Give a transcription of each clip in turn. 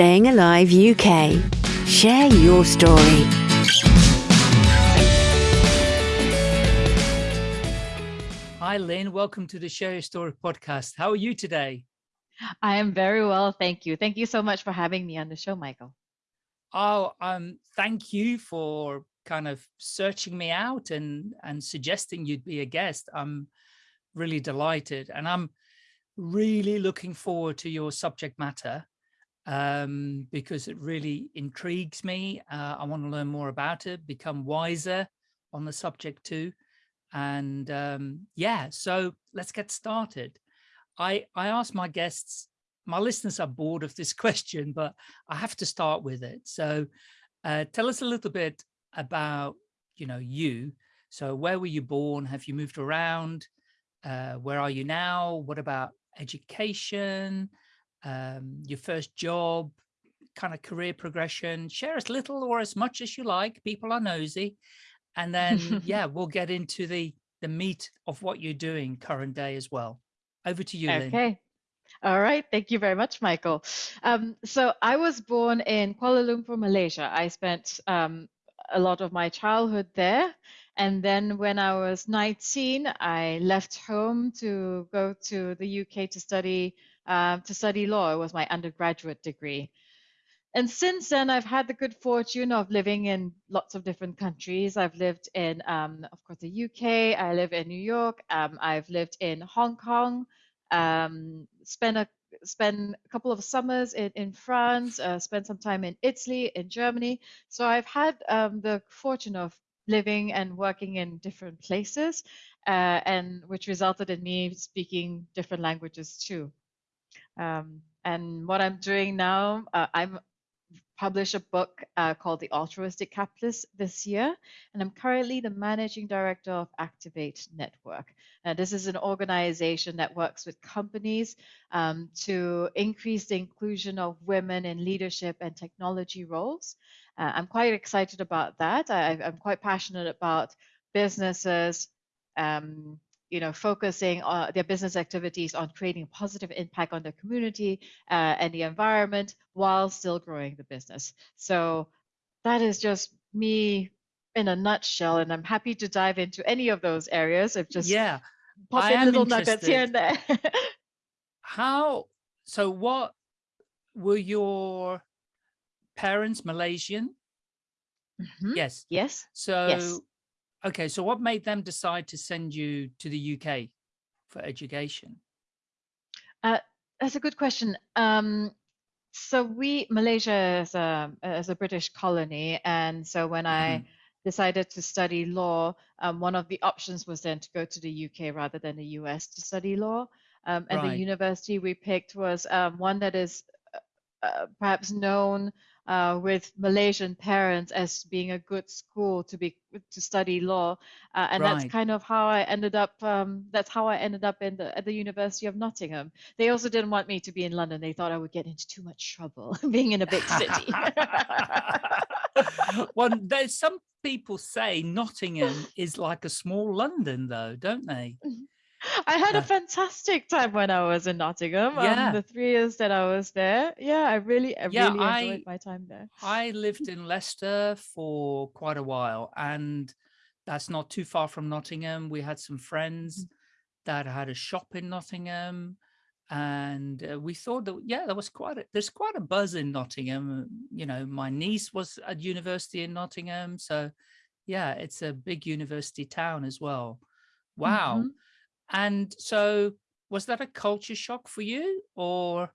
Staying Alive UK. Share your story. Hi, Lynn. Welcome to the Share Your Story podcast. How are you today? I am very well, thank you. Thank you so much for having me on the show, Michael. Oh, um, thank you for kind of searching me out and and suggesting you'd be a guest. I'm really delighted, and I'm really looking forward to your subject matter um, because it really intrigues me. Uh, I want to learn more about it, become wiser on the subject too. And um, yeah, so let's get started. I, I ask my guests, my listeners are bored of this question, but I have to start with it. So uh, tell us a little bit about, you know, you. So where were you born? Have you moved around? Uh, where are you now? What about education, um, your first job, kind of career progression? Share as little or as much as you like. People are nosy. And then, yeah, we'll get into the, the meat of what you're doing current day as well. Over to you, Lynn. Okay. All right. Thank you very much, Michael. Um, so I was born in Kuala Lumpur, Malaysia. I spent um, a lot of my childhood there. And then when I was 19, I left home to go to the UK to study um, to study law. Was my undergraduate degree. And since then, I've had the good fortune of living in lots of different countries. I've lived in, um, of course, the UK. I live in New York. Um, I've lived in Hong Kong. Um, spent a spent a couple of summers in in France. Uh, spent some time in Italy, in Germany. So I've had um, the fortune of living and working in different places, uh, and which resulted in me speaking different languages too. Um, and what I'm doing now, uh, I'm published a book uh, called The Altruistic Capitalist this year, and I'm currently the managing director of Activate Network. This is an organization that works with companies um, to increase the inclusion of women in leadership and technology roles. Uh, I'm quite excited about that. I, am quite passionate about businesses um, you know, focusing on their business activities on creating a positive impact on the community uh, and the environment while still growing the business. So that is just me in a nutshell, and I'm happy to dive into any of those areas. If just yeah, pop I in little nuggets here and there. How? So what were your parents Malaysian? Mm -hmm. Yes. Yes. So yes. Okay, so what made them decide to send you to the UK for education? Uh, that's a good question. Um, so we, Malaysia is a, is a British colony. And so when mm -hmm. I mm-hmm. decided to study law, um, one of the options was then to go to the UK rather than the US to study law. Um, and right. the university we picked was um, one that is uh, uh perhaps known uh, with Malaysian parents as being a good school to be to study law, uh, and right. that's kind of how I ended up. Um, that's how I ended up in the at the University of Nottingham. They also didn't want me to be in London. They thought I would get into too much trouble being in a big city. well, there's some people say Nottingham is like a small London, though, don't they? I had a fantastic time when I was in Nottingham. Um, yeah. Um, the three years that I was there. Yeah, I really, I yeah, really I, enjoyed my time there. I lived in Leicester for quite a while, and that's not too far from Nottingham. We had some friends mm-hmm. that had a shop in Nottingham, and uh, we thought that yeah, there was quite a, there's quite a buzz in Nottingham. You know, my niece was at university in Nottingham, so yeah, it's a big university town as well. Wow. Mm -hmm. And so was that a culture shock for you or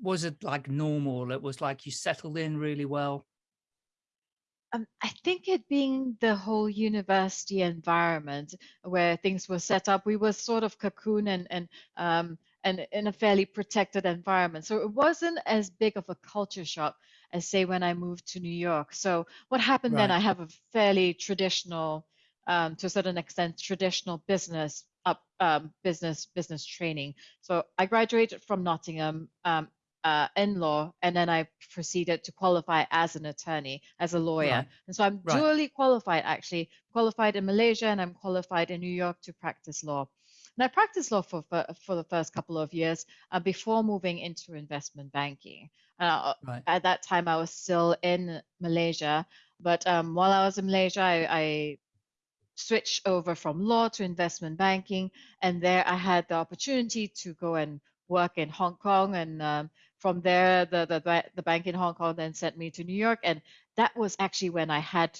was it like normal? It was like you settled in really well? Um, I think it being the whole university environment where things were set up, we were sort of cocoon and and um, and in a fairly protected environment. So it wasn't as big of a culture shock as say when I moved to New York. So what happened right. then? I have a fairly traditional um, to a certain extent traditional business up um, business business training. So I graduated from Nottingham um, uh, in law, and then I proceeded to qualify as an attorney, as a lawyer. Right. And so I'm right. dually qualified, actually qualified in Malaysia, and I'm qualified in New York to practice law. And I practiced law for for, for the first couple of years uh, before moving into investment banking. Uh, Right. at that time, I was still in Malaysia, but um, while I was in Malaysia, I, I switched over from law to investment banking, and there I had the opportunity to go and work in Hong Kong, and um, from there, the, the the bank in Hong Kong then sent me to New York, and that was actually when I had,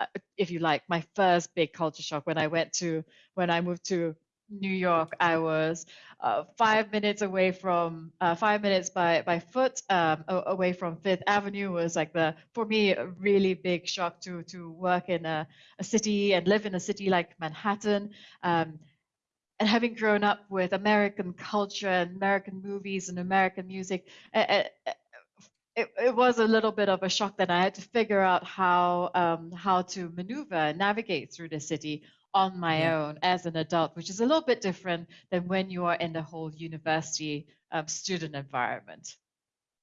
uh, if you like, my first big culture shock when I went to when I moved to New York. I was uh, five minutes away from uh, five minutes by by foot um, away from Fifth Avenue was like the for me a really big shock to to work in a, a city and live in a city like Manhattan. Um, and having grown up with American culture and American movies and American music, eh, it, it was a little bit of a shock that I had to figure out how um, how to maneuver and navigate through the city on my Yeah. own as an adult, which is a little bit different than when you are in the whole university um, student environment.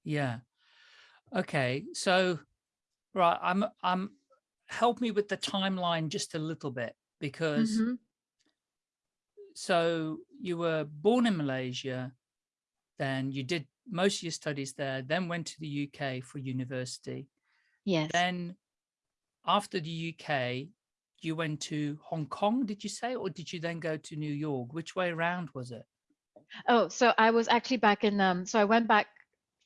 Yeah. Okay. So, right, I'm I'm help me with the timeline just a little bit because Mhm. so you were born in Malaysia, then you did most of your studies there, then went to the UK for university. Yes. Then after the UK, you went to Hong Kong, did you say, or did you then go to New York? Which way around was it? Oh, so I was actually back in um so I went back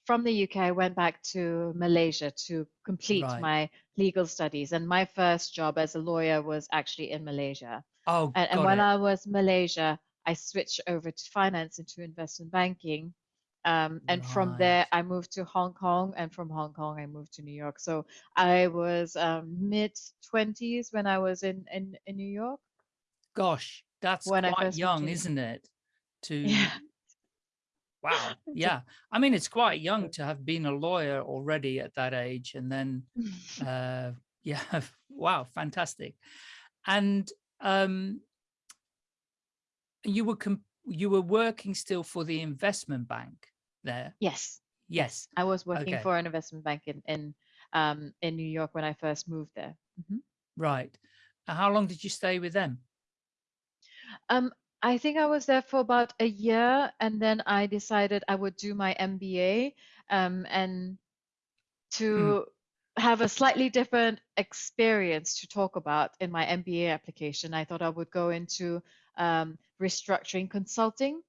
from the UK, I went back to Malaysia to complete Right. my legal studies. And my first job as a lawyer was actually in Malaysia. Oh, And, and when it. I was Malaysia, I switched over to finance into investment banking. Um, and from there, I moved to Hong Kong, and from Hong Kong, I moved to New York. So I was um, mid 20s when I was in, in, in New York. Gosh, that's When I quite young, isn't it? To Yeah. wow, yeah. I mean, it's quite young to have been a lawyer already at that age, and then uh, yeah, wow, fantastic. And um, you were you were working still for the investment bank there. yes. Yes. I was working Okay. for an investment bank in in um, in New York when I first moved there. Mhm. Right. How long did you stay with them? Um, I think I was there for about a year, and then I decided I would do my MBA, um, and to have a slightly different experience to talk about in my MBA application, I thought I would go into um, restructuring consulting,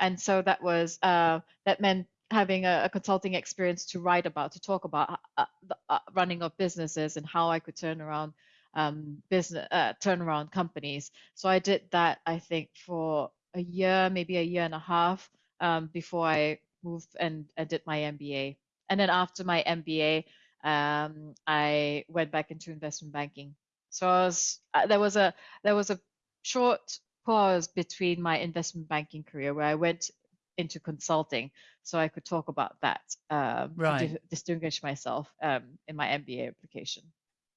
and so that was uh, that meant having a, a consulting experience to write about, to talk about uh, the uh, running of businesses and how I could turn around um, business, uh, turn around companies. So I did that, I think, for a year, maybe a year and a half um, before I moved and, and did my MBA. And then after my MBA, um, I went back into investment banking. So I was, uh, there was a there was a short pause between my investment banking career where I went into consulting, so I could talk about that um, Right. to distinguish myself um, in my MBA application.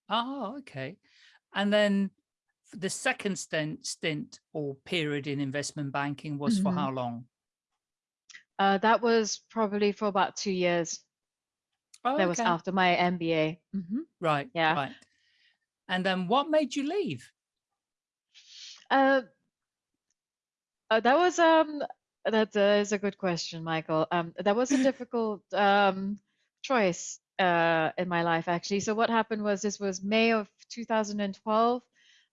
Oh, okay. And then the second stint, stint or period in investment banking was for Mhm. how long? Uh, that was probably for about two years. Oh, That was after my MBA. hmm Right. Yeah. Right. And then what made you leave? Uh, uh, that was um that uh, is a good question, Michael. Um, that was a difficult um choice uh in my life actually. So what happened was this was May of 2012.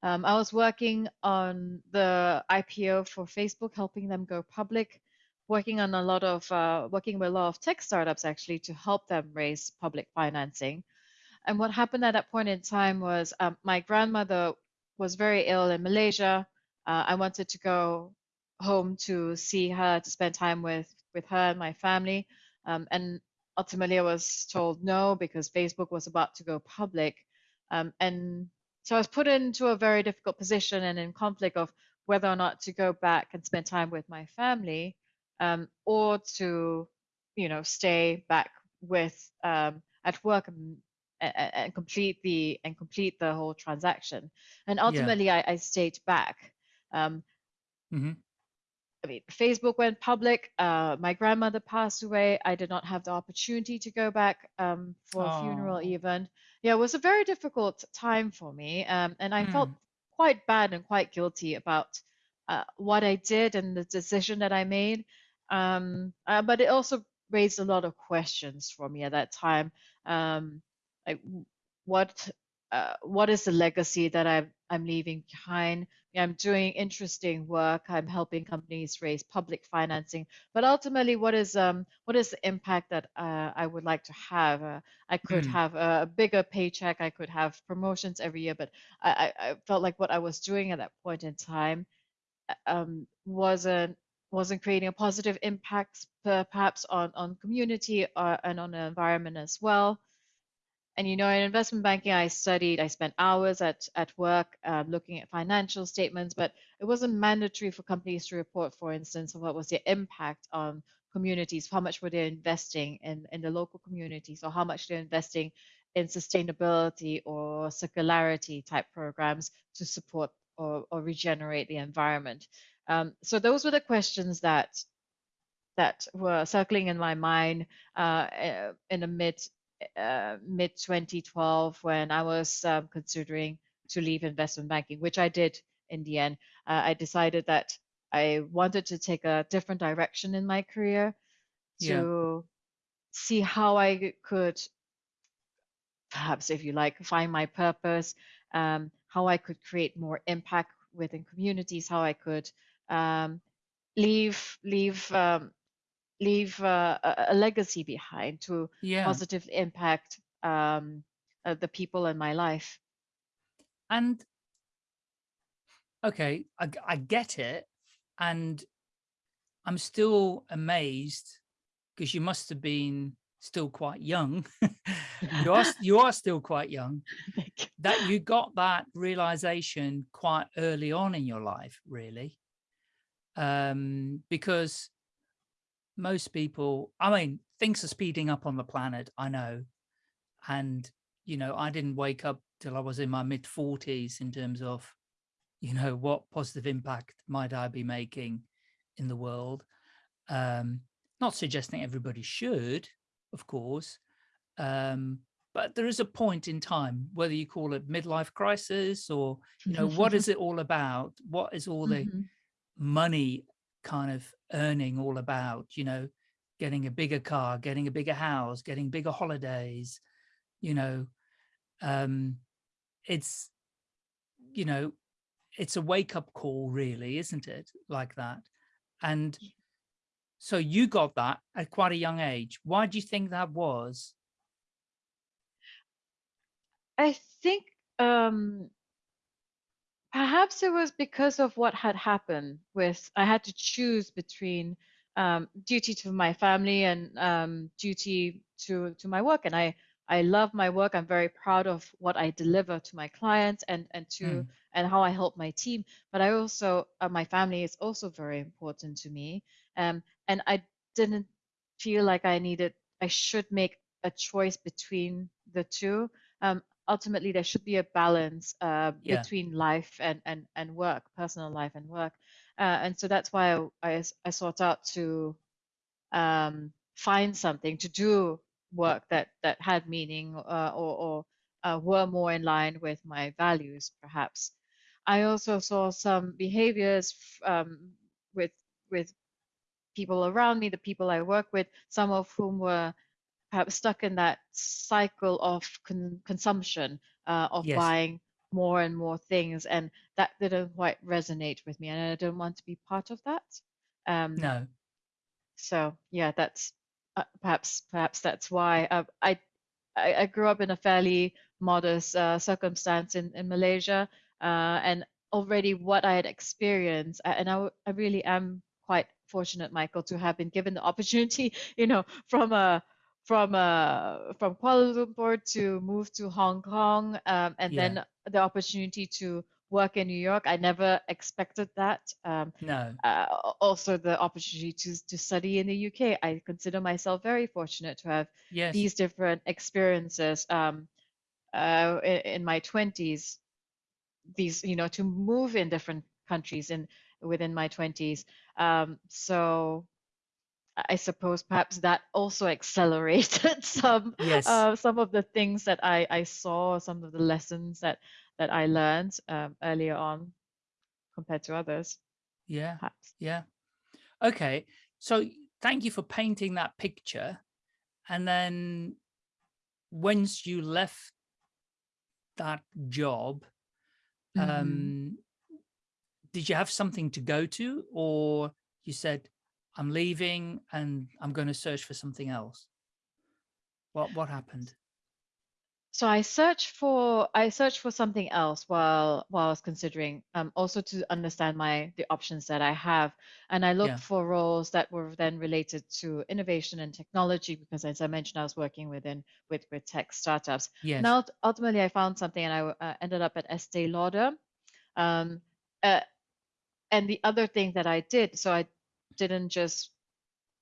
Um, I was working on the IPO for Facebook, helping them go public, working on a lot of uh, working with a lot of tech startups actually to help them raise public financing. And what happened at that point in time was um, my grandmother was very ill in Malaysia. Uh, I wanted to go home to see her, to spend time with with her and my family. Um, and ultimately, I was told no because Facebook was about to go public. Um, and so I was put into a very difficult position and in conflict of whether or not to go back and spend time with my family, um, or to, you know, stay back with um, at work and, and, complete the and complete the whole transaction. And ultimately, I, I stayed back. Um, Mhm. I mean, Facebook went public. Uh, my grandmother passed away. I did not have the opportunity to go back um, for a funeral, even. Yeah, it was a very difficult time for me, um, and I felt Mm. quite bad and quite guilty about uh, what I did and the decision that I made. Um, uh, but it also raised a lot of questions for me at that time. Um, like what uh, what is the legacy that I'm I'm leaving behind? I'm doing interesting work. I'm helping companies raise public financing, but ultimately, what is um what is the impact that uh, I would like to have? Uh, I could Mm. have a bigger paycheck. I could have promotions every year, but I, I, felt like what I was doing at that point in time uh, um, wasn't wasn't creating a positive impact, perhaps on on community or, and on the environment as well. And you know, in investment banking, I studied, I spent hours at, at work um, looking at financial statements, but it wasn't mandatory for companies to report, for instance, what was their impact on communities, how much were they investing in, in the local communities, or how much they're investing in sustainability or circularity type programs to support or, or regenerate the environment. Um, so those were the questions that that were circling in my mind uh, in the mid uh, mid 2012 when I was um, considering to leave investment banking, which I did in the end. Uh, I decided that I wanted to take a different direction in my career to yeah. see how I could, perhaps if you like, find my purpose, um, how I could create more impact within communities, how I could um, leave leave um, leave uh, a, a, legacy behind to yeah. positive impact um, uh, the people in my life. And okay, I, I get it, and I'm still amazed because you must have been still quite young. you are you are still quite young. that you got that realization quite early on in your life, really, um, because most people, I mean, things are speeding up on the planet, I know. And, you know, I didn't wake up till I was in my mid 40s in terms of, you know, what positive impact might I be making in the world. Um, not suggesting everybody should, of course, um, but there is a point in time, whether you call it midlife crisis or, you know, what is it all about? What is all the mm -hmm. money kind of earning all about, you know, getting a bigger car, getting a bigger house, getting bigger holidays, you know, um, it's, you know, it's a wake up call really, isn't it? Like that. And so you got that at quite a young age. Why do you think that was? I think um, Perhaps it was because of what had happened with I had to choose between um, duty to my family and um, duty to to my work, and I I love my work. I'm very proud of what I deliver to my clients and and to mm. and how I help my team. But I also uh, my family is also very important to me, um, and I didn't feel like I needed I should make a choice between the two. Um, ultimately there should be a balance uh, yeah. between life and, and, and work, personal life and work. Uh, and so that's why I, I, I sought out to um, find something to do work that, that had meaning uh, or, or uh, were more in line with my values, perhaps. I also saw some behaviors um, with with people around me, the people I work with, some of whom were perhaps stuck in that cycle of con consumption uh, of yes. buying more and more things and that didn't quite resonate with me and i don't want to be part of that um, no so yeah that's uh, perhaps perhaps that's why uh, I, I, I grew up in a fairly modest uh, circumstance in in malaysia uh, and already what i had experienced and I, I really am quite fortunate michael to have been given the opportunity you know from a from uh, from Kuala Lumpur to move to Hong Kong, um, and yeah. then the opportunity to work in New York. I never expected that. Um, no. Uh, also, the opportunity to to study in the UK. I consider myself very fortunate to have yes. these different experiences um, uh, in, in my twenties. These, you know, to move in different countries in within my twenties. Um, so I suppose perhaps that also accelerated some yes. uh, some of the things that I, I saw, some of the lessons that that I learned um, earlier on compared to others. Yeah. perhaps. Yeah. Okay. So thank you for painting that picture. And then once you left that job, Mhm. um, did you have something to go to or you said, I'm leaving and I'm going to search for something else? What, what happened? So I searched for I searched for something else while while I was considering um, also to understand my the options that I have, and I looked Yeah. for roles that were then related to innovation and technology because, as I mentioned, I was working within with with tech startups. Yes. Now ultimately I found something, and I uh, ended up at Estee Lauder. Um, uh, and the other thing that I did, so I didn't just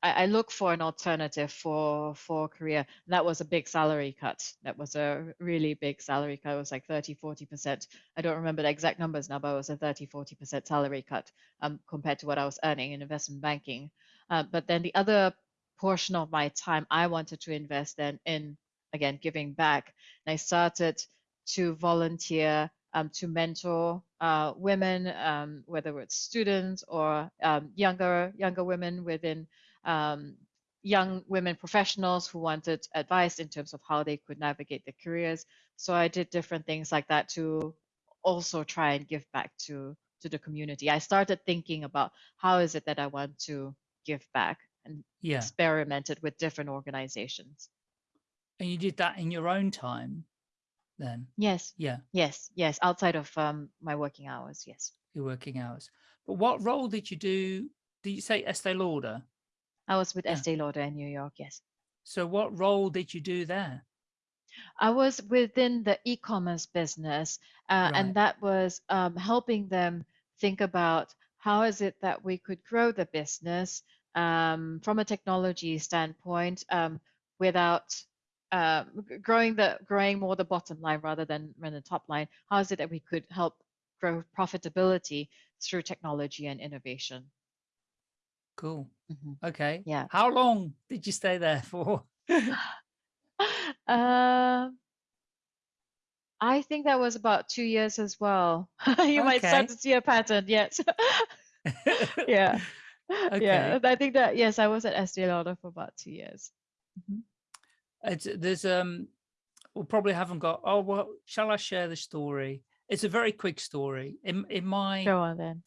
I, I look for an alternative for for career. And that was a big salary cut. That was a really big salary cut. It was like 30, 40%. I don't remember the exact numbers now, but it was a 30, 40% salary cut um, compared to what I was earning in investment banking. Uh, but then the other portion of my time I wanted to invest then in, again, giving back. And I started to volunteer um, to mentor uh, women, um, whether it's students or um, younger younger women within um, young women professionals who wanted advice in terms of how they could navigate their careers. So I did different things like that to also try and give back to to the community. I started thinking about how is it that I want to give back and Yeah. experimented with different organizations. And you did that in your own time then? Yes, Yeah. yes, yes, outside of um, my working hours, yes. Your working hours. But what role did you do? Did you say Estee Lauder? I was with Yeah. Estee Lauder in New York, yes. So what role did you do there? I was within the e-commerce business, uh, Right. and that was um, helping them think about how is it that we could grow the business um, from a technology standpoint um, without uh, growing the growing more the bottom line rather than than the top line. How is it that we could help grow profitability through technology and innovation? Cool. Mhm. Okay. Yeah. How long did you stay there for? Uh, I think that was about two years as well. You might start to see a pattern, yes. Yeah. Yeah, I think that, yes, I was at Estee Lauder for about two years. Mhm. It's, there's um we probably haven't got oh well shall I share the story? It's a very quick story. In in my Go on then.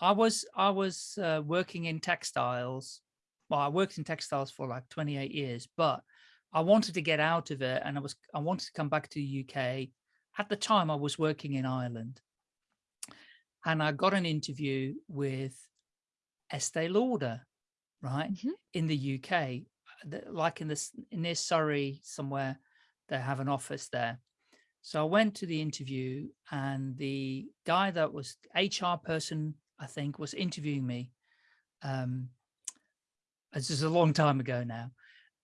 I was I was uh, working in textiles. Well, I worked in textiles for like 28 years, but I wanted to get out of it and I was I wanted to come back to the UK. At the time I was working in Ireland. And I got an interview with Estee Lauder, right? Mhm. In the UK, like in this near Surrey somewhere, they have an office there. So I went to the interview and the guy that was HR person, I think, was interviewing me. Um, this is a long time ago now.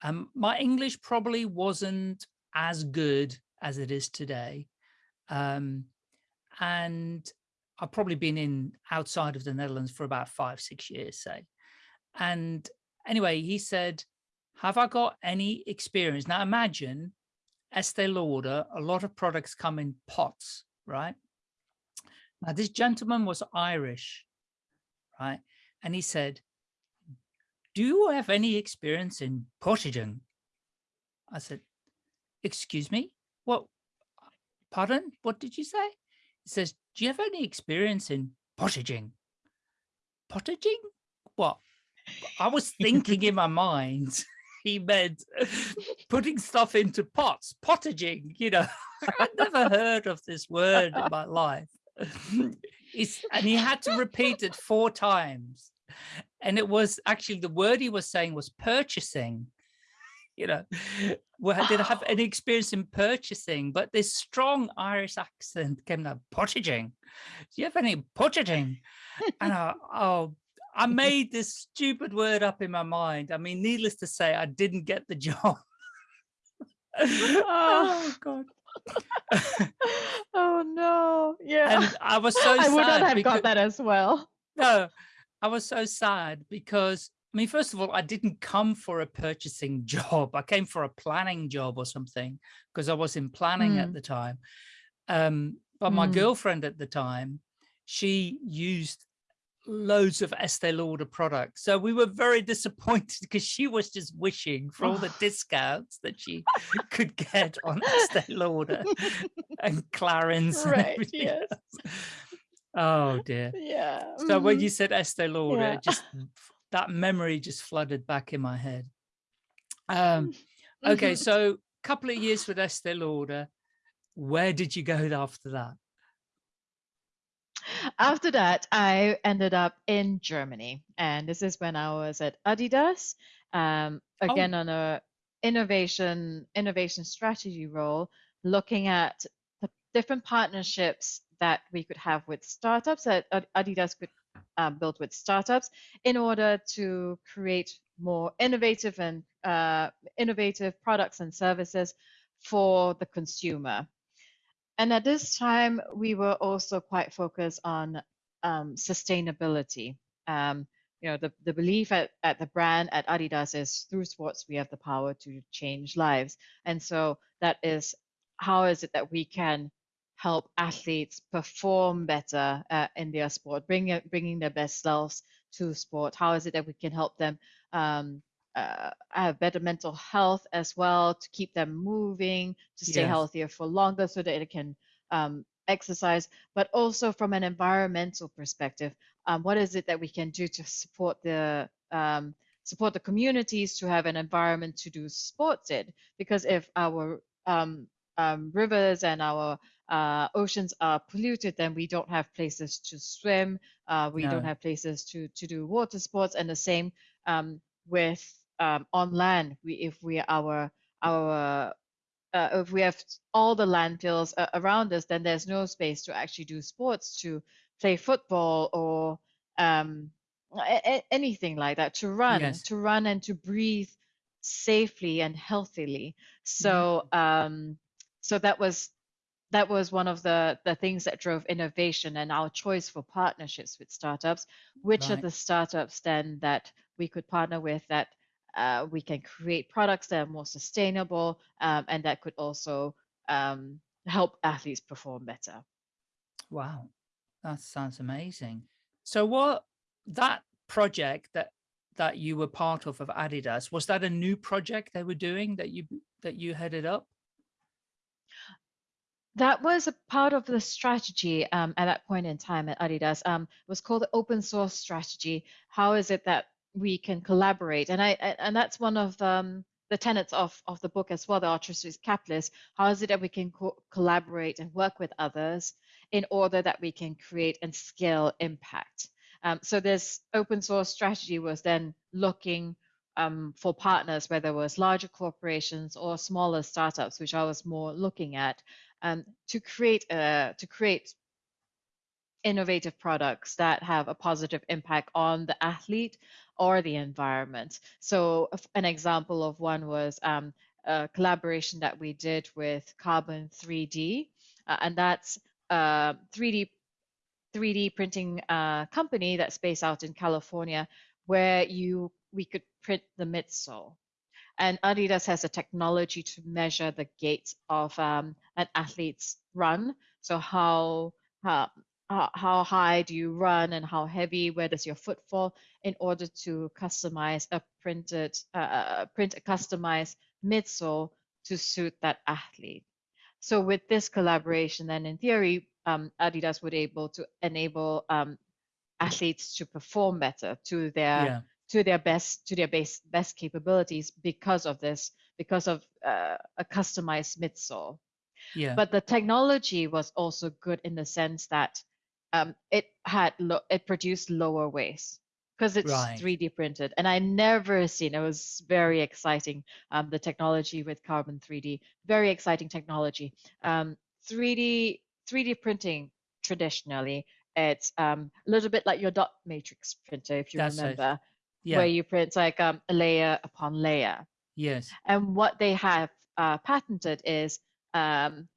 Um, my English probably wasn't as good as it is today. Um, and I've probably been in outside of the Netherlands for about five, six years, say. And anyway, he said, have I got any experience? Now imagine Estee Lauder, a lot of products come in pots, right? Now this gentleman was Irish, right? And he said, do you have any experience in potagen? I said, excuse me, what, pardon? What did you say? He says, do you have any experience in pottaging? Pottaging? What? I was thinking in my mind, he meant putting stuff into pots, pottaging, you know, I'd never heard of this word in my life. And he had to repeat it four times. And it was actually the word he was saying was purchasing you know, well, I didn't have any experience in purchasing, but this strong Irish accent came out, pottaging. Do you have any pottaging? and I, oh, I made this stupid word up in my mind. I mean, needless to say, I didn't get the job. oh, God. Oh no. Yeah. and I was so I would not have because, got that as well. no, I was so sad because I mean, first of all, I didn't come for a purchasing job. I came for a planning job or something because I was in planning at Mm. the time. Um, but my Mm. girlfriend at the time, she used loads of Estee Lauder products. So we were very disappointed because she was just wishing for all the discounts that she could get on Estee Lauder and Clarins. and Right, everything yes. else. Oh dear. Yeah. So when you said Estee Lauder, Yeah. just that memory just flooded back in my head. Um, okay, Mhm. so a couple of years with Estee Lauder. Where did you go after that? After that, I ended up in Germany, and this is when I was at Adidas, um, Oh. again on a innovation innovation strategy role, looking at the different partnerships that we could have with startups that Adidas could um, build with startups in order to create more innovative and uh, innovative products and services for the consumer. And at this time, we were also quite focused on um, sustainability. Um, you know, the, the belief at, at the brand at Adidas is through sports, we have the power to change lives. And so that is how is it that we can help athletes perform better uh, in their sport, bring, bringing their best selves to sport? How is it that we can help them um, uh, have better mental health as well to keep them moving, to stay Yes. healthier for longer so that it can um, exercise, but also from an environmental perspective, um, what is it that we can do to support the um, support the communities to have an environment to do sports in? Because if our um, um, rivers and our uh, oceans are polluted, then we don't have places to swim. Uh, we don't have places to to do water sports, and the same um, with um, on land. We if we our our uh, if we have all the landfills uh, around us, then there's no space to actually do sports, to play football or um, a- anything like that, to run, Yes. to run and to breathe safely and healthily. So, um, so that was that was one of the the things that drove innovation and our choice for partnerships with startups. Which are the startups then that we could partner with that uh, we can create products that are more sustainable um, and that could also um, help athletes perform better. Wow, that sounds amazing. So what that project that that you were part of of Adidas was that a new project they were doing that you that you headed up? That was a part of the strategy um, at that point in time at Adidas. Um, it was called the open source strategy. How is it that we can collaborate? And I and that's one of um, the tenets of of the book as well, the altruistic capitalist. How is it that we can co- collaborate and work with others in order that we can create and scale impact? Um, so this open source strategy was then looking um, for partners, whether it was larger corporations or smaller startups, which I was more looking at um, to create uh, to create innovative products that have a positive impact on the athlete or the environment. So an example of one was um, a collaboration that we did with Carbon 3D, uh, and that's uh, 3D 3D printing uh, company that's based out in California, where you we could print the midsole. And Adidas has a technology to measure the gait of um, an athlete's run. So how, how how how high do you run and how heavy? Where does your foot fall? In order to customize a printed uh, uh, print a customized midsole to suit that athlete. So with this collaboration, then in theory, um, Adidas would able to enable um, athletes to perform better to their Yeah. to their best to their base, best capabilities because of this because of uh, a customized midsole Yeah. but the technology was also good in the sense that um, it had it produced lower waste because it's Right. 3D printed, and I never seen it was very exciting. Um, the technology with Carbon 3D, very exciting technology. Um, 3D 3D printing traditionally, it's um, a little bit like your dot matrix printer, if you That's remember, yeah. where you print like um, a layer upon layer. yes. And what they have uh, patented is um,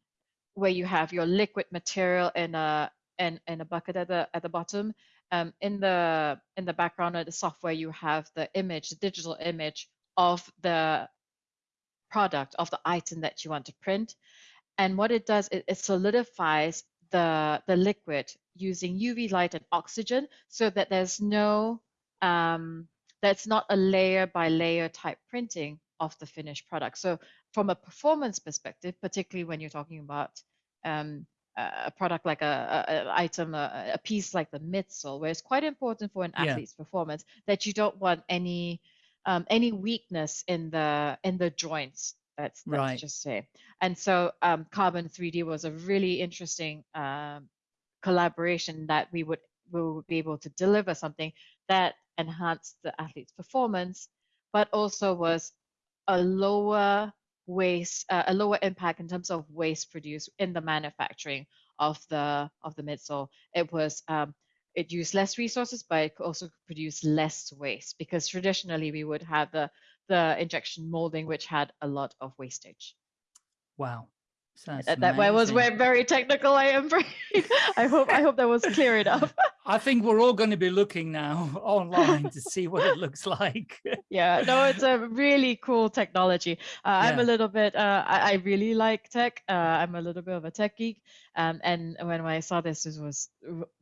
where you have your liquid material in a in, in a bucket at the at the bottom. Um, in the in the background of the software, you have the image, the digital image of the product of the item that you want to print. And what it does, it, it solidifies the the liquid using UV light and oxygen so that there's no, um, that's not a layer by layer type printing of the finished product. So from a performance perspective, particularly when you're talking about um, a product like a, a, a item, a, a, piece like the midsole, where it's quite important for an Yeah. athlete's performance that you don't want any um, any weakness in the in the joints. Let's, let's Right. just say. And so um, Carbon 3D was a really interesting um, collaboration that we would we would be able to deliver something that enhanced the athlete's performance, but also was a lower waste, uh, a lower impact in terms of waste produced in the manufacturing of the of the midsole. It was um, it used less resources, but it also produce less waste because traditionally we would have the the injection molding, which had a lot of wastage. Wow. That, that way was where very technical. I am. Very, I hope I hope that was clear enough. I think we're all going to be looking now online to see what it looks like. yeah no it's a really cool technology uh, i'm a little bit uh, I, I really like tech uh, i'm a little bit of a tech geek um, and when i saw this this was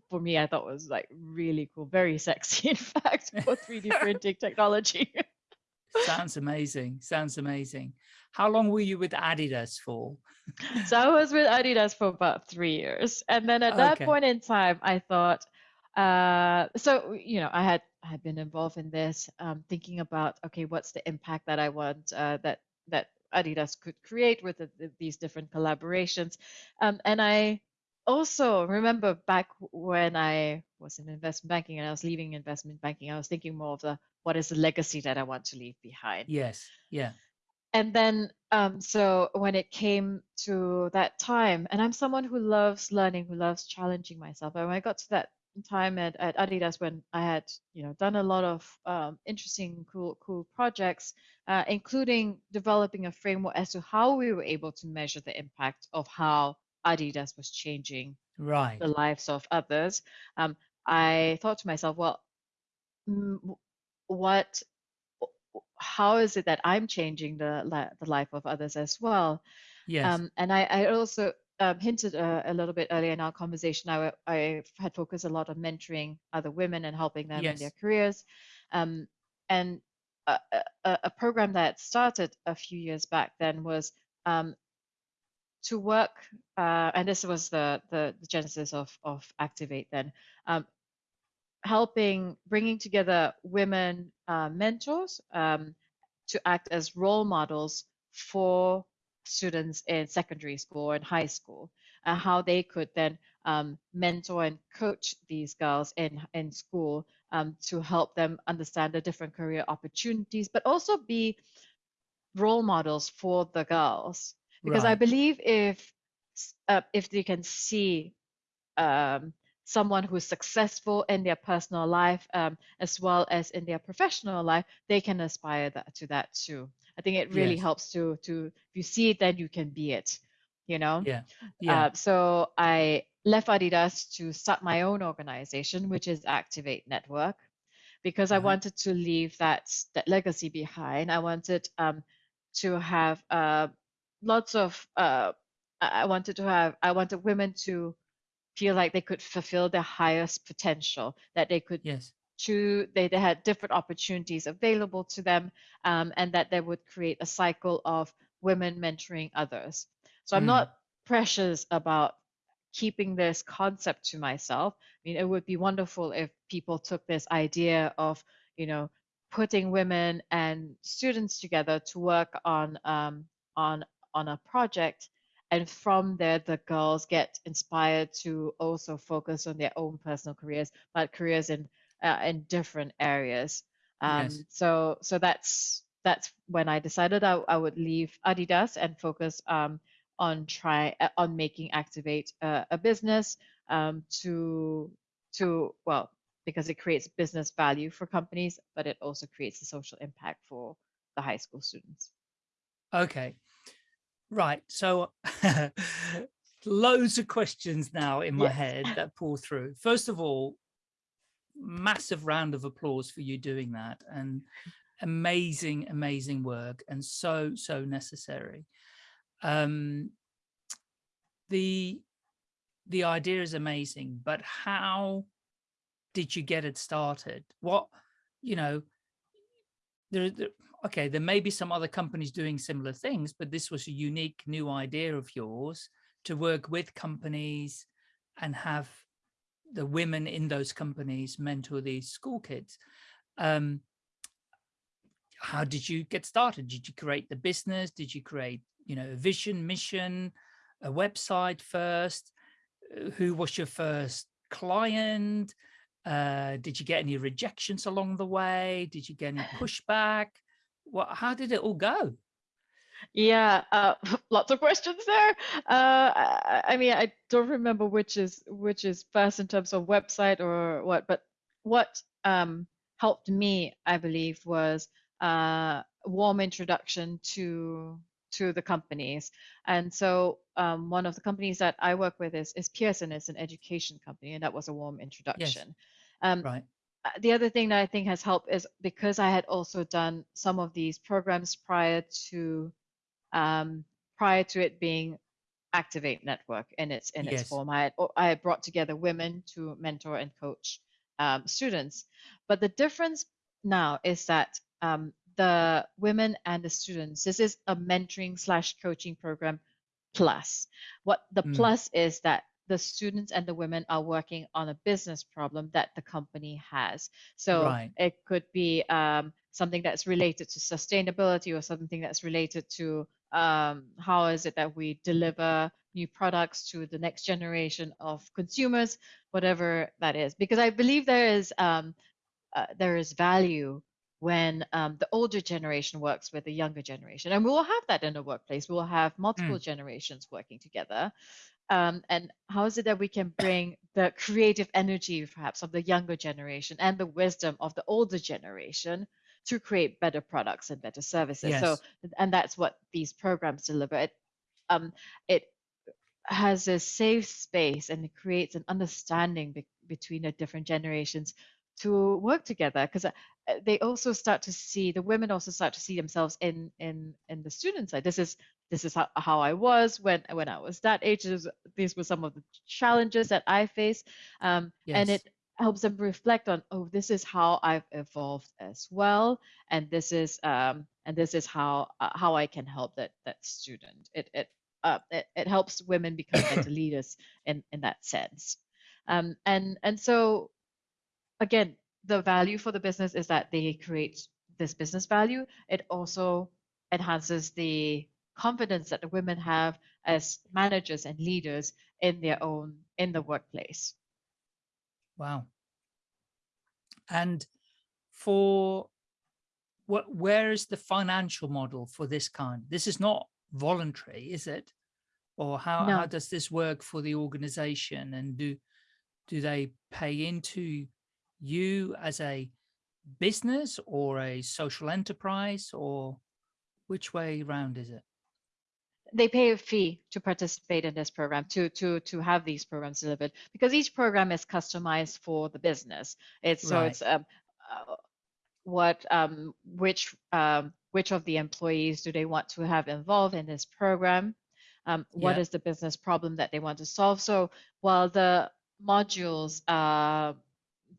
for me i thought was like really cool very sexy in fact for 3d printing technology Sounds amazing. Sounds amazing. How long were you with Adidas for? so i was with adidas for about three years and then at that Okay. point in time i thought uh, so you know i had I had been involved in this um, thinking about okay what's the impact that i want uh, that that adidas could create with the, the- these different collaborations um, and i also remember back when i was in investment banking and i was leaving investment banking i was thinking more of the what is the legacy that i want to leave behind Yes. Yeah. And then um, so when it came to that time and i'm someone who loves learning who loves challenging myself and when i got to that time at, at adidas when i had you know done a lot of um, interesting cool cool projects uh, including developing a framework as to how we were able to measure the impact of how adidas was changing Right. the lives of others, um, I thought to myself, well, mm, what, how is it that I'm changing the li- the life of others as well? Yes. Um, and I, I also um, hinted a, a little bit earlier in our conversation. I, I had focused a lot on mentoring other women and helping them in their careers. Um, and a, a, a a program that started a few years back then was um, to work, uh, and this was the, the, the genesis of, of Activate then, um, helping, bringing together women uh, mentors um, to act as role models for students in secondary school and high school, and how they could then um, mentor and coach these girls in, in school um, to help them understand the different career opportunities, but also be role models for the girls. Because I believe if uh, if they can see um, someone who's successful in their personal life um, as well as in their professional life, they can aspire that, to that too. I think it really Yes. helps to to if you see it, then you can be it. You know. Yeah. Yeah. Uh, so I left Adidas to start my own organization, which is Activate Network, because I Uh-huh. wanted to leave that that legacy behind. I wanted um, to have uh, lots of. Uh, I I wanted to have. I wanted women to feel like they could fulfill their highest potential, that they could yes. choose. They, they had different opportunities available to them, um, and that they would create a cycle of women mentoring others. So I'm Mm. not precious about keeping this concept to myself. I mean, it would be wonderful if people took this idea of, you know, putting women and students together to work on um, on on a project, and from there the girls get inspired to also focus on their own personal careers, but careers in uh, in different areas. Um, Yes. So so that's that's when I decided I, I would leave Adidas and focus um, on try uh, on making Activate uh, a business um, to to well because it creates business value for companies, but it also creates a social impact for the high school students. Okay. Right. So loads of questions now in my Yes. head that pull through. First of all, massive round of applause for you doing that and amazing, amazing work and so, so necessary. Um, the the idea is amazing, but how did you get it started? What, you know, there, there, okay, there may be some other companies doing similar things, but this was a unique new idea of yours to work with companies and have the women in those companies mentor these school kids. Um, how did you get started? Did you create the business? Did you create, you know, a vision, mission, a website first? Uh, who was your first client? Uh, did you get any rejections along the way? Did you get any pushback? What, how did it all go? Yeah, uh, lots of questions there. Uh, I, I, mean, I don't remember which is which is first in terms of website or what, but what um, helped me, I believe, was uh, warm introduction to to the companies. And so um, one of the companies that I work with is, is Pearson, it's an education company, and that was a warm introduction. Yes. Um, right. Uh, the other thing that I think has helped is because I had also done some of these programs prior to um, prior to it being Activate Network in its in yes. its form. I had, I had brought together women to mentor and coach um, students. But the difference now is that um, the women and the students, this is a mentoring slash coaching program plus. What the mm. plus is that the students and the women are working on a business problem that the company has. So right. it could be um, something that's related to sustainability or something that's related to um, how is it that we deliver new products to the next generation of consumers, whatever that is. Because I believe there is um, uh, there is value when um, the older generation works with the younger generation. And we will have that in the workplace. We will have multiple mm. generations working together. Um, and how is it that we can bring the creative energy, perhaps, of the younger generation and the wisdom of the older generation to create better products and better services? Yes. So, and that's what these programs deliver. It, um, it has a safe space and it creates an understanding be between the different generations to work together because uh, they also start to see the women also start to see themselves in in in the student side this is this is how, how i was when when i was that age this, these were some of the challenges that i faced um, yes. and it helps them reflect on oh this is how i've evolved as well and this is um and this is how uh, how i can help that that student it it uh, it, it helps women become better leaders in in that sense um and and so again, the value for the business is that they create this business value. It also enhances the confidence that the women have as managers and leaders in their own in the workplace. Wow. And for what where is the financial model for this kind? This is not voluntary, is it? Or how, no. how does this work for the organization and do do they pay into you as a business or a social enterprise or which way round is it? They pay a fee to participate in this program, to to to have these programs delivered, because each program is customized for the business. It's so it's um, uh, what um, which um, which of the employees do they want to have involved in this program? Um, what yeah. is the business problem that they want to solve? So while the modules uh,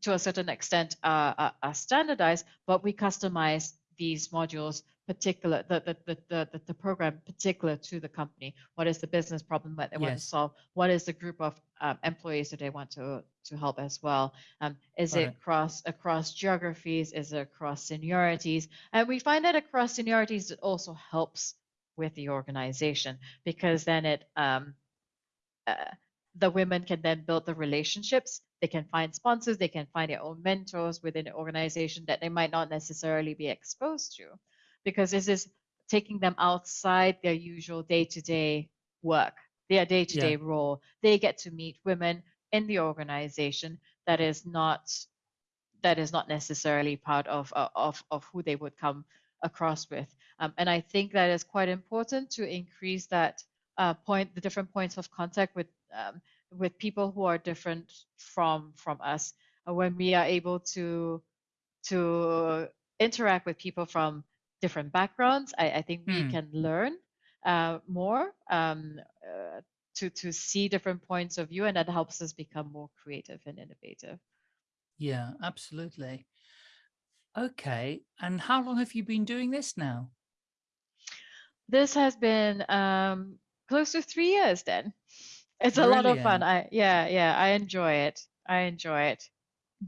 to a certain extent are, are, standardized, but we customize these modules particular the the, the the the program particular to the company. What is the business problem that they yes. want to solve? What is the group of um, employees that they want to to help as well? Um, is it across across geographies? Is it across seniorities? And we find that across seniorities it also helps with the organization because then it um, uh, the women can then build the relationships they can find sponsors, they can find their own mentors within the organization that they might not necessarily be exposed to, because this is taking them outside their usual day-to-day work, their day-to-day yeah. role. They get to meet women in the organization that is not that is not necessarily part of of of who they would come across with. Um, and I think that is quite important to increase that uh, point, the different points of contact with um, with people who are different from from us uh, when we are able to to interact with people from different backgrounds i, I think we hmm. can learn uh, more um, uh, to to see different points of view, and that helps us become more creative and innovative. Yeah, absolutely. Okay. And how long have you been doing this now? This has been um, close to three years. Then it's a lot of fun. I yeah yeah I enjoy it. I enjoy it.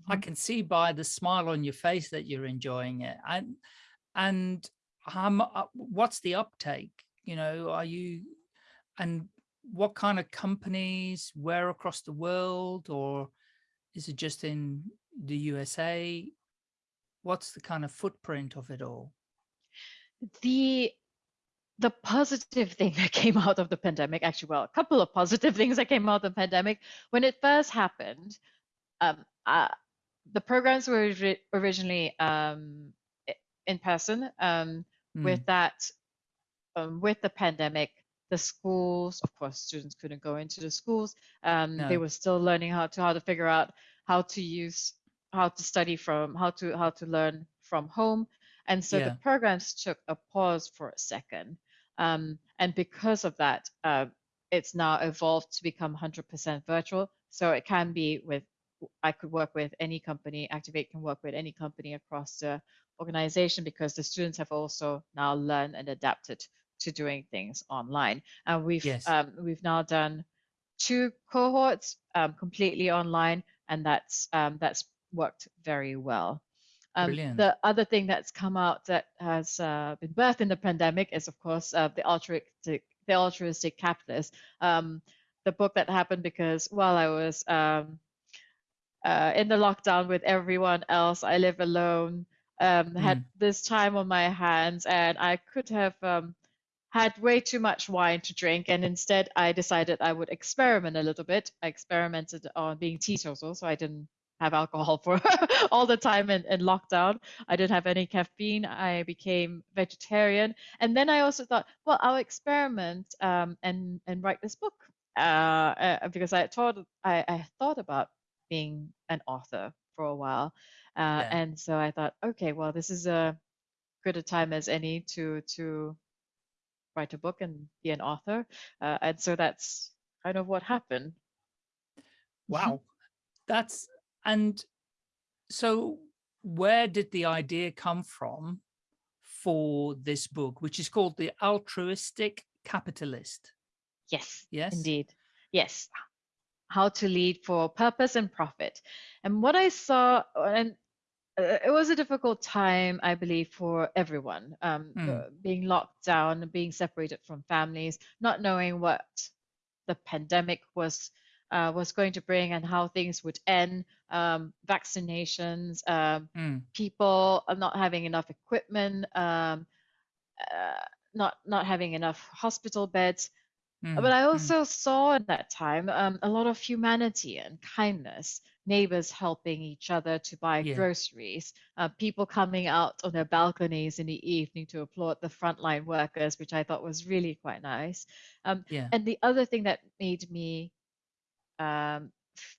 I Mhm. can see by the smile on your face that you're enjoying it. And and how uh, what's the uptake? You know, are you and what kind of companies, where across the world, or is it just in the USA? What's the kind of footprint of it all? The the positive thing that came out of the pandemic, actually, well, a couple of positive things that came out of the pandemic. When it first happened, um, uh, the programs were originally um, in person. Um, Mm, with that, um, with the pandemic, the schools, of course, students couldn't go into the schools. Um, they were still learning how to how to figure out how to use how to study from how to how to learn from home, and so the programs took a pause for a second. Um, and because of that, uh, it's now evolved to become 100% virtual. So it can be with I could work with any company. Activate can work with any company across the organization because the students have also now learned and adapted to doing things online. And we've Yes. um, we've now done two cohorts um, completely online, and that's um, that's worked very well. Um, the other thing that's come out that has uh, been birthed in the pandemic is, of course, uh, the altruistic the altruistic capitalist. Um, the book that happened because while I was um, uh, in the lockdown with everyone else. I live alone. Um, had Mm, this time on my hands, and I could have um, had way too much wine to drink. And instead, I decided I would experiment a little bit. I experimented on being teetotal, so I didn't have alcohol for all the time in, in lockdown. I didn't have any caffeine. I became vegetarian, and then I also thought, well, I'll experiment um, and and write this book uh, uh, because I thought I, I thought about being an author for a while. Uh, yeah. and so I thought, okay, well, this is a good a time as any to to write a book and be an author. Uh, and so that's kind of what happened. Wow. That's and so where did the idea come from for this book, which is called The Altruistic Capitalist? Yes, Yes? indeed. Yes. How to lead for purpose and profit. And what I saw, and uh, it was a difficult time, I believe, for everyone. Um, Mm, being locked down, being separated from families, not knowing what the pandemic was uh, was going to bring and how things would end. Um, vaccinations, um, mm, people not having enough equipment, um, uh, not not having enough hospital beds. Mm, But I mm. also saw in that time um, a lot of humanity and kindness, neighbors helping each other to buy Yeah. groceries, uh, people coming out on their balconies in the evening to applaud the frontline workers, which I thought was really quite nice. Um, Yeah. and the other thing that made me um,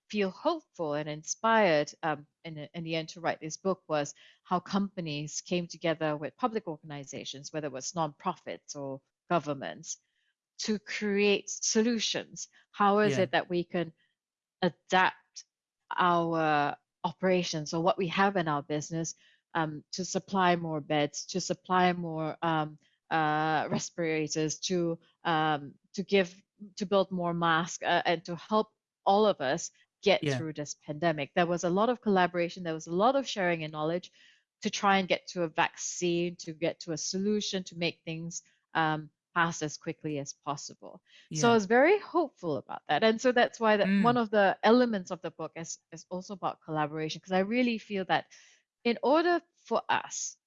feel hopeful and inspired um, in, in the end to write this book was how companies came together with public organizations, whether it was nonprofits or governments, to create solutions. How is Yeah. it that we can adapt our operations or what we have in our business um, to supply more beds, to supply more um, uh, respirators, to um, to give to build more masks, uh, and to help all of us get Yeah. through this pandemic. There was a lot of collaboration. There was a lot of sharing in knowledge to try and get to a vaccine, to get to a solution, to make things um, pass as quickly as possible. So I was very hopeful about that. And so that's why that one Mm, of the elements of the book is, is also about collaboration, because I really feel that in order for us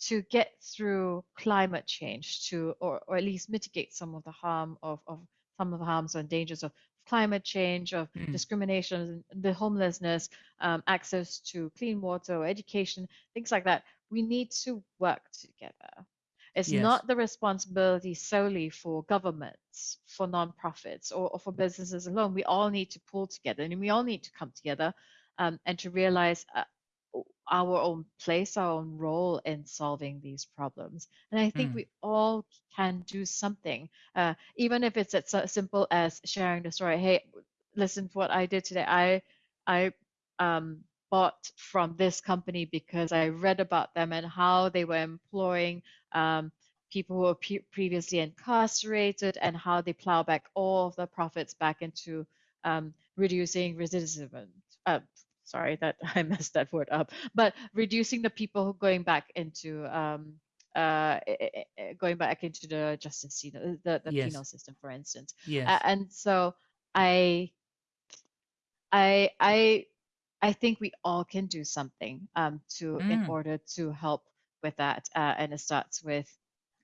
to get through climate change to or, or at least mitigate some of the harm of, of some of the harms and dangers of climate change, of mm, discrimination, the homelessness, um, access to clean water education, things like that, we need to work together. It's yes. not the responsibility solely for governments, for nonprofits, or, or for businesses alone. We all need to pull together and we all need to come together um, and to realize uh, our own place, our own role in solving these problems. And I think Mm. we all can do something, uh, even if it's as simple as sharing the story. Hey, listen to what I did today. I I um, bought from this company because I read about them and how they were employing um, people who were pre- previously incarcerated and how they plow back all of the profits back into um, reducing recidivism. Uh, sorry that I messed that word up, but reducing the people who going back into um, uh, going back into the justice system, the, the Yes. penal system, for instance. Yes. Uh, and so I, I, I, I think we all can do something um, to in Mm. order to help with that, uh, and it starts with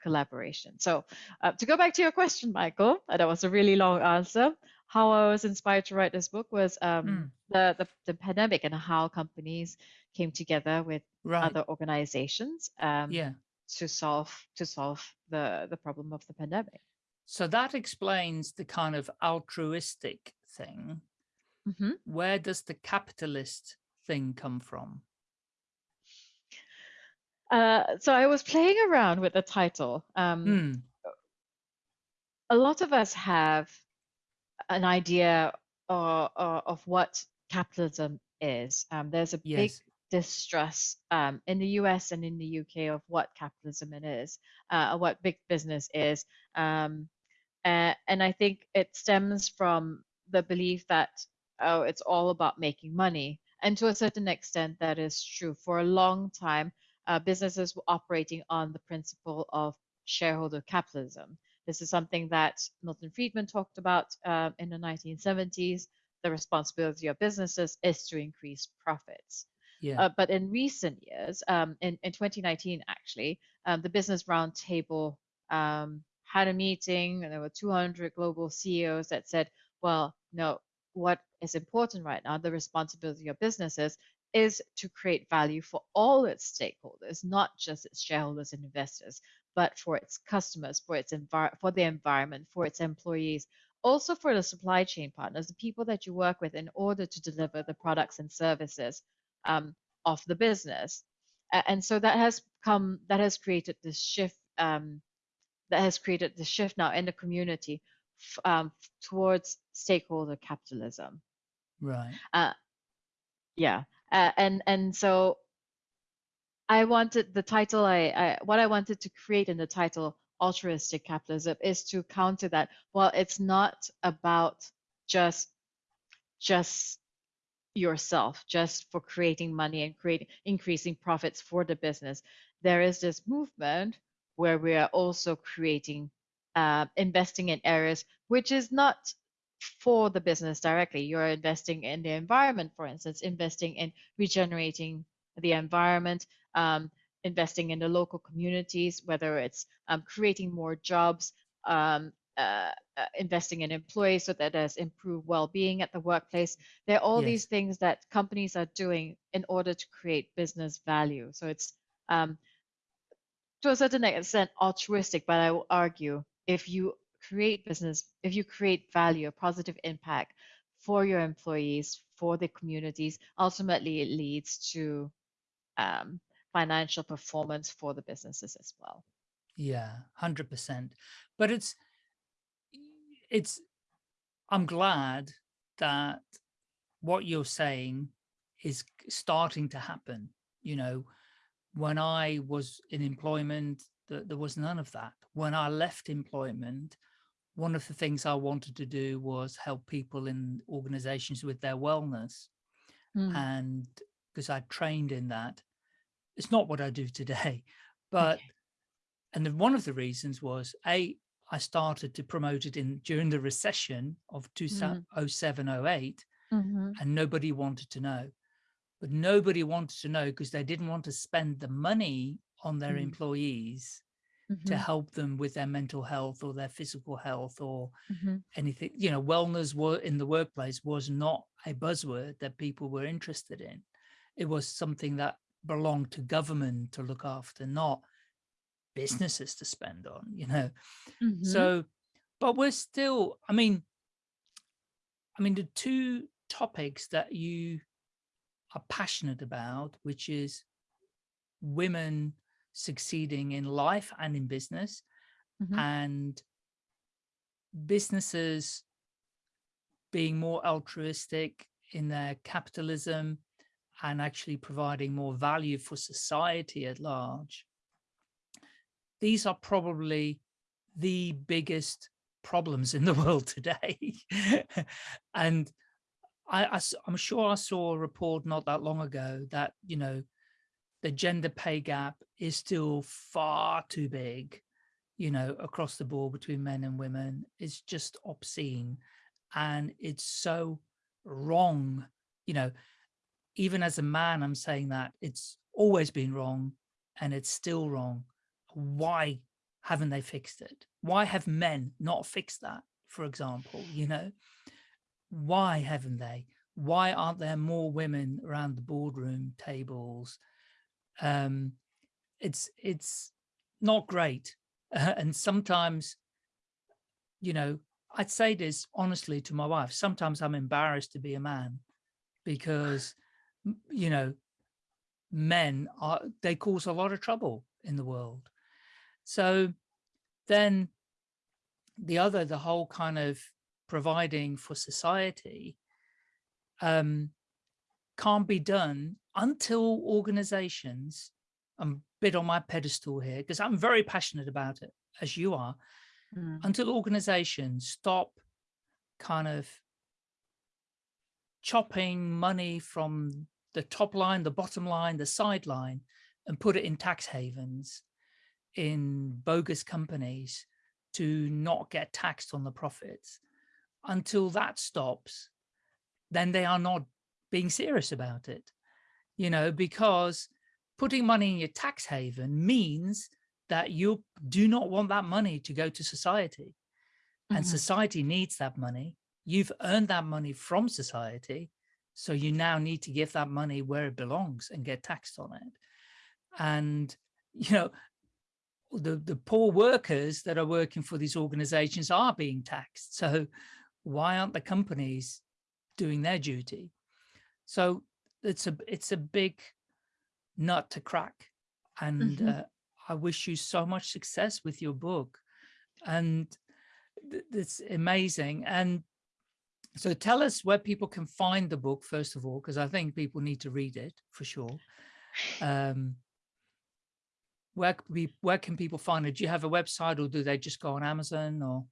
collaboration. So uh, to go back to your question, Michael, uh, that was a really long answer. How I was inspired to write this book was um, Mm. the, the the pandemic and how companies came together with right. other organizations um, yeah. to solve to solve the the problem of the pandemic. So that explains the kind of altruistic thing. Mhm. Where does the capitalist thing come from? Uh, so I was playing around with the title. Um, Hmm. A lot of us have an idea uh, uh, of what capitalism is. Um, there's a big distrust um, in the US and in the UK of what capitalism it is, uh, what big business is. Um, uh, and I think it stems from the belief that, oh, it's all about making money. And to a certain extent, that is true. For a long time, uh, businesses were operating on the principle of shareholder capitalism. This is something that Milton Friedman talked about uh, in the 1970s. The responsibility of businesses is to increase profits. Yeah. Uh, but in recent years, um, in, in 2019, actually, um, the Business Roundtable um, had a meeting, and there were 200 global CEOs that said, well, no, what is important right now, the responsibility of businesses, is to create value for all its stakeholders, not just its shareholders and investors, but for its customers, for its for the environment, for its employees, also for the supply chain partners, the people that you work with in order to deliver the products and services um, of the business. And so that has come, that has created this shift, um, that has created the shift now in the community um, towards stakeholder capitalism. Right. Uh, yeah, uh, and and so I wanted the title. I, I what I wanted to create in the title, altruistic capitalism, is to counter that. Well, it's not about just just yourself, just for creating money and creating increasing profits for the business. There is this movement where we are also creating, uh, investing in areas which is not for the business directly. You're investing in the environment, for instance, investing in regenerating the environment, um, investing in the local communities, whether it's um, creating more jobs, um, uh, uh, investing in employees so that there's improved well-being at the workplace. There are all Yes. these things that companies are doing in order to create business value. So it's um, to a certain extent altruistic, but I will argue if you create business, if you create value, a positive impact for your employees, for the communities, ultimately it leads to um, financial performance for the businesses as well. Yeah, hundred percent. But it's it's I'm glad that what you're saying is starting to happen. You know, when I was in employment, th- there was none of that. When I left employment, one of the things I wanted to do was help people in organizations with their wellness. Mm, And because I trained in that, it's not what I do today, but okay. and then one of the reasons was a I started to promote it in during the recession of Mm, 2007 08 mhm, and nobody wanted to know. But nobody wanted to know because they didn't want to spend the money on their mm, to mhm, help them with their mental health or their physical health or mhm, anything you know wellness were in the workplace was not a buzzword that people were interested in. It was something that belonged to government to look after not businesses to spend on you know? Mhm, so but we're still i mean i mean the two topics that you are passionate about, which is women succeeding in life and in business mm -hmm. and businesses being more altruistic in their capitalism and actually providing more value for society at large. These are probably the biggest problems in the world today. and I, I, I'm sure I saw a report not that long ago that, you know, the gender pay gap is still far too big, you know, across the board between men and women. It's just obscene. And it's so wrong, you know, even as a man, I'm saying that it's always been wrong and it's still wrong. Why haven't they fixed it? Why have men not fixed that, for example, you know? Why haven't they? Why aren't there more women around the boardroom tables? Um, it's, it's not great. Uh, and sometimes, you know, I'd say this honestly to my wife, sometimes I'm embarrassed to be a man because, you know, men are, they cause a lot of trouble in the world. So then the other, the whole kind of providing for society um, can't be done until organizations, I'm a bit on my pedestal here because I'm very passionate about it, as you are, mm. until organizations stop kind of chopping money from the top line, the bottom line, the sideline, and put it in tax havens, in bogus companies to not get taxed on the profits. Until that stops, then they are not being serious about it, you know, because putting money in your tax haven means that you do not want that money to go to society mm -hmm. and society needs that money. You've earned that money from society. So you now need to give that money where it belongs and get taxed on it. And, you know, the, the poor workers that are working for these organizations are being taxed. So why aren't the companies doing their duty? So it's a, it's a big nut to crack. And mm -hmm. uh, I wish you so much success with your book. And it's amazing. And so tell us where people can find the book, first of all, because I think people need to read it for sure. Um, where can, we, where can people find it? Do you have a website or do they just go on Amazon or?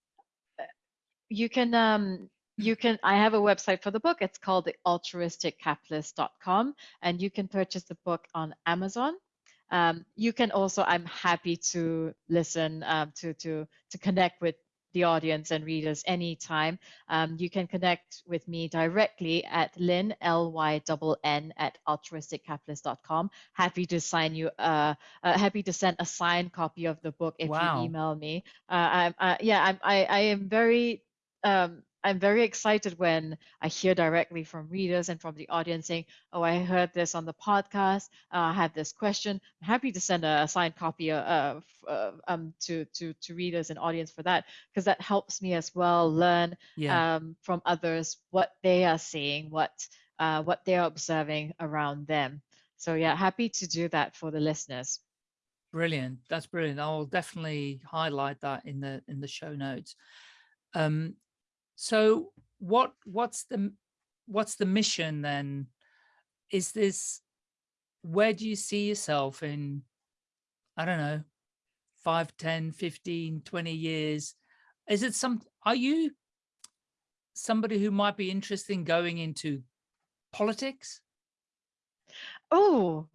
You can, um, you can, I have a website for the book. It's called the altruisticcapitalist.com and you can purchase the book on Amazon. Um, you can also, I'm happy to listen, um, to, to, to connect with the audience and readers anytime. Um, you can connect with me directly at lynn, L-Y-N-N at altruisticcapitalist.com. Happy to sign you, uh, uh, happy to send a signed copy of the book if wow. you email me. Uh, I'm, uh, yeah, I'm, I, I am very um, I'm very excited when I hear directly from readers and from the audience saying, "Oh, I heard this on the podcast. Uh, I have this question." I'm happy to send a, signed copy uh, uh, um, to to to readers and audience for that because that helps me as well learn yeah. um, from others what they are seeing, what uh, what they are observing around them. So yeah, happy to do that for the listeners. Brilliant. That's brilliant. I'll definitely highlight that in the in the show notes. Um, so what what's the what's the mission then? Is this where do you see yourself in I don't know 5 10 15 20 years? Is it some are you somebody who might be interested in going into politics? Oh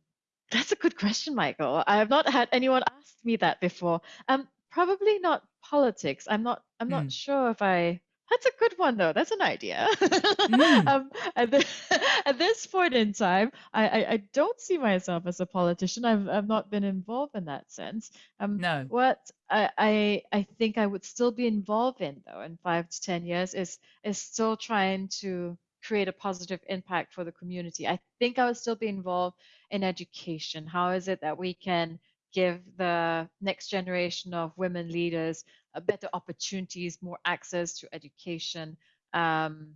that's a good question michael. I have not had anyone ask me that before. Um probably not politics. I'm not i'm not mm. sure if i that's a good one, though. That's an idea. Mm. um, at, the, at, this point in time, I, I, I, don't see myself as a politician. I've, I've not been involved in that sense. Um, no. What I, I, I think I would still be involved in, though, in five to 10 years, is, is still trying to create a positive impact for the community. I think I would still be involved in education. How is it that we can give the next generation of women leaders uh, better opportunities, more access to education, um,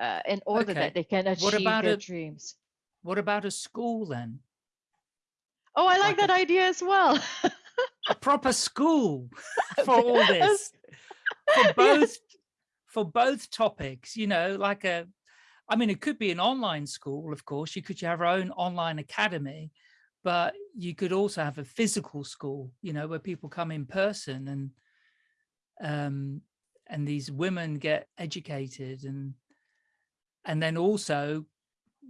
uh, in order okay. that they can achieve their dreams. what about a school then? Oh, I like, Like a- that idea as well. A proper school for all this, for both, for both topics, you know, like a, I mean, it could be an online school, of course, you could have your own online academy, but you could also have a physical school, you know, where people come in person and, um, and these women get educated and, and then also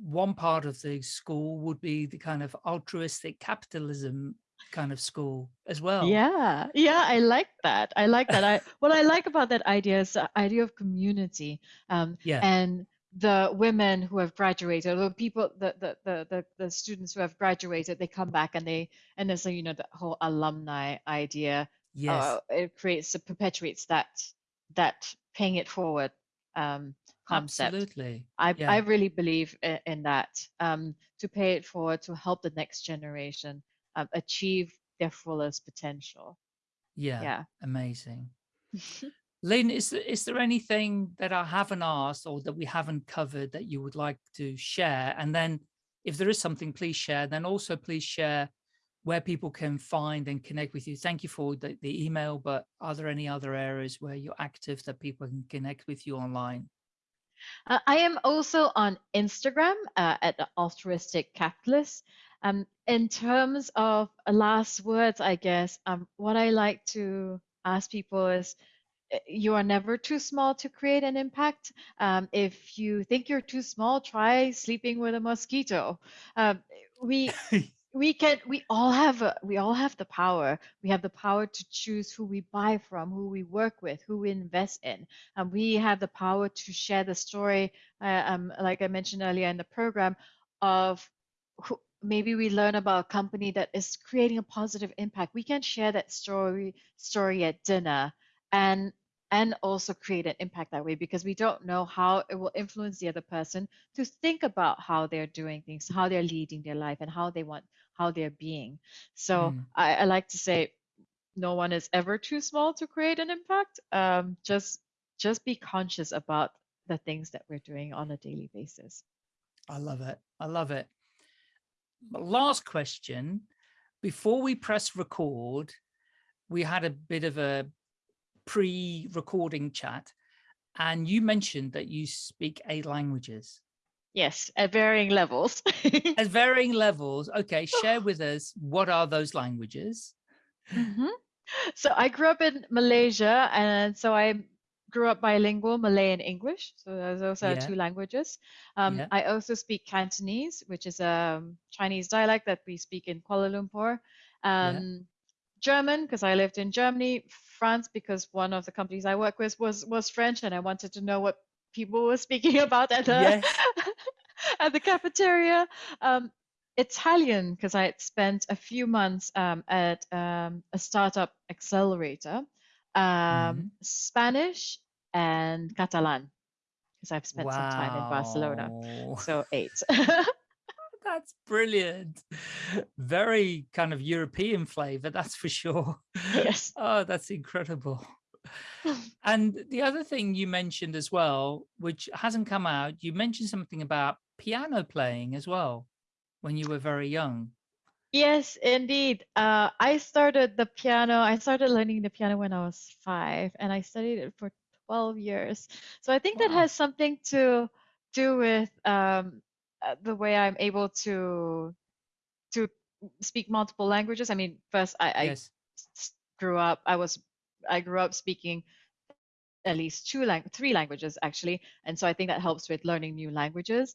one part of the school would be the kind of altruistic capitalism kind of school as well. Yeah, yeah, I like that. I like that. I what I like about that idea is the idea of community. Um, Yeah. and the women who have graduated, or people, the, the the the the students who have graduated, they come back and they and there's a, you know the whole alumni idea. Yes. Uh, it creates it perpetuates that that paying it forward um, concept. Absolutely. I, Yeah. I really believe in, in that um, to pay it forward to help the next generation um, achieve their fullest potential. Yeah. Yeah. Amazing. Lynn, is there, is there anything that I haven't asked or that we haven't covered that you would like to share? And then if there is something, please share. Then also please share where people can find and connect with you. Thank you for the, the email, but are there any other areas where you're active that people can connect with you online? Uh, I am also on Instagram uh, at the altruistic capitalist. Um, in terms of uh, last words, I guess um, what I like to ask people is you are never too small to create an impact. Um, if you think you're too small, try sleeping with a mosquito. Um, we we can we all have a, we all have the power we have the power to choose who we buy from who we work with who we invest in and we have the power to share the story uh, um, like i mentioned earlier in the program of who, maybe we learn about a company that is creating a positive impact we can share that story story at dinner and and also create an impact that way because we don't know how it will influence the other person to think about how they're doing things how they're leading their life and how they want how they're being so Mm. I, I like to say no one is ever too small to create an impact um, just just be conscious about the things that we're doing on a daily basis I love it. I love it. Last question. Before we press record, we had a bit of a pre-recording chat and you mentioned that you speak eight languages yes at varying levels at varying levels. Okay, share with us what are those languages? Mhm. So I grew up in Malaysia, and so I grew up bilingual, Malay and English. So those are Yeah. two languages. Um, Yeah. I also speak Cantonese, which is a Chinese dialect that we speak in Kuala Lumpur. Um, German, because I lived in Germany. France, because one of the companies I work with was was French, and I wanted to know what people were speaking about at the Yes. at the cafeteria. Um, Italian, because I had spent a few months um, at um, a startup accelerator. Um, Mhm. Spanish and Catalan, because I've spent some time in Barcelona. So eight. That's brilliant. Very kind of European flavor, that's for sure. yes. Oh, that's incredible. And the other thing you mentioned as well, which hasn't come out, you mentioned something about piano playing as well when you were very young. Yes, indeed. Uh, I started the piano. I started learning the piano when I was five, and I studied it for 12 years. So I think that has something to do with um, the way I'm able to to speak multiple languages. I mean, first I, I yes. s- grew up. I was I grew up speaking at least two lang three languages actually, and so I think that helps with learning new languages.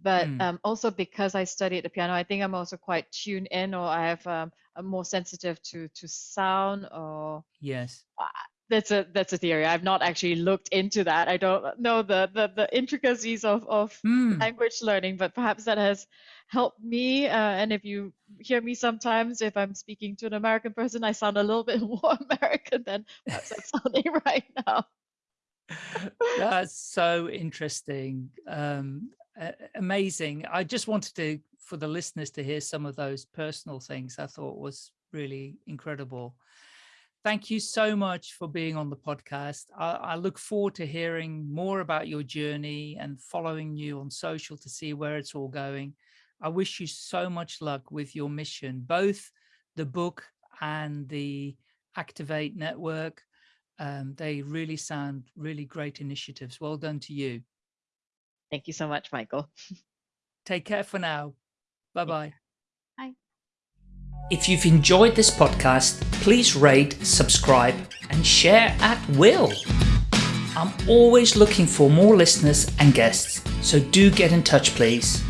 But Mm. um, also because I studied the piano, I think I'm also quite tuned in, or I have um, I'm more sensitive to to sound. Or Yes. That's a that's a theory. I've not actually looked into that. I don't know the the, the intricacies of of Hmm. language learning, but perhaps that has helped me. Uh, and if you hear me sometimes, if I'm speaking to an American person, I sound a little bit more American than perhaps I'm sounding right now. That's so interesting. Um, a- amazing. I just wanted to, for the listeners to hear some of those personal things I thought was really incredible. Thank you so much for being on the podcast. I, I look forward to hearing more about your journey and following you on social to see where it's all going. I wish you so much luck with your mission, both the book and the Activate Network. Um, they really sound really great initiatives. Well done to you. Thank you so much, Michael. Take care for now. Bye-bye. If you've enjoyed this podcast, please rate, subscribe, and share at will. I'm always looking for more listeners and guests, so do get in touch, please.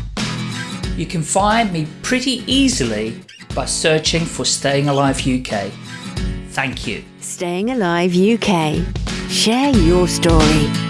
You can find me pretty easily by searching for Staying Alive UK. Thank you. Staying Alive UK. Share your story.